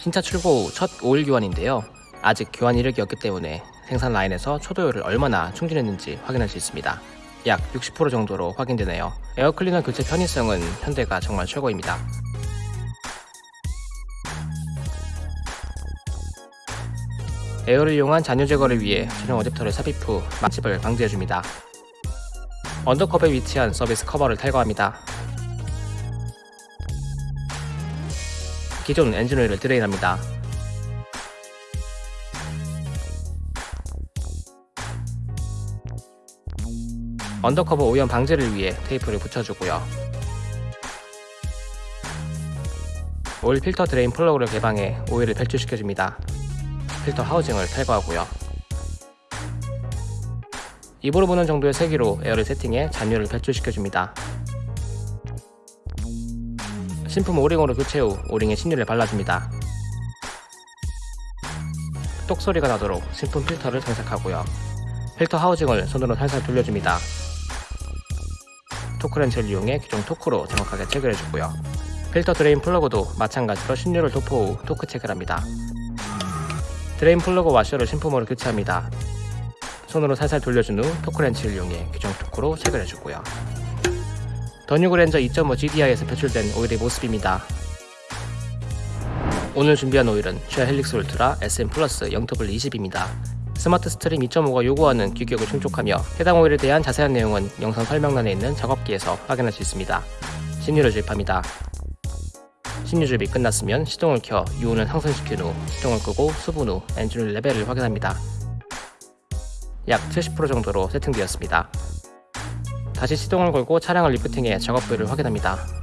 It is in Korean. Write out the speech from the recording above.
신차 출고 후첫 오일 교환인데요. 아직 교환 이력이 없기 때문에 생산 라인에서 초도유를 얼마나 충전했는지 확인할 수 있습니다. 약 60% 정도로 확인되네요. 에어클리너 교체 편의성은 현대가 정말 최고입니다. 에어를 이용한 잔유 제거를 위해 전용 어댑터를 삽입 후 맛집을 방지해줍니다. 언더커버에 위치한 서비스 커버를 탈거합니다. 기존 엔진 오일을 드레인합니다. 언더커버 오염 방지를 위해 테이프를 붙여주고요. 오일 필터 드레인 플러그를 개방해 오일을 배출시켜줍니다. 필터 하우징을 탈거하고요. 입으로 부는 정도의 세기로 에어를 세팅해 잔유를 배출시켜줍니다. 신품 오링으로 교체 후 오링에 신유를 발라줍니다. 똑 소리가 나도록 신품 필터를 장착하고요. 필터 하우징을 손으로 살살 돌려줍니다. 토크렌치를 이용해 규정 토크로 정확하게 체결해주고요. 필터 드레인 플러그도 마찬가지로 신유를 도포 후 토크 체결합니다. 드레인 플러그 와셔를 신품으로 교체합니다. 손으로 살살 돌려준 후 토크렌치를 이용해 규정 토크로 체결해주고요. 더 뉴 그랜저 2.5 GDI에서 배출된 오일의 모습입니다. 오늘 준비한 오일은 쉘 헬릭스 울트라 SN Plus 0W20입니다. 스마트 스트림 2.5가 요구하는 규격을 충족하며 해당 오일에 대한 자세한 내용은 영상 설명란에 있는 작업기에서 확인할 수 있습니다. 신유를 주입합니다. 신유 주입이 끝났으면 시동을 켜 유온을 상승시킨 후 시동을 끄고 수분 후 엔진 레벨을 확인합니다. 약 70% 정도로 세팅되었습니다. 다시 시동을 걸고 차량을 리프팅해 작업부를 확인합니다.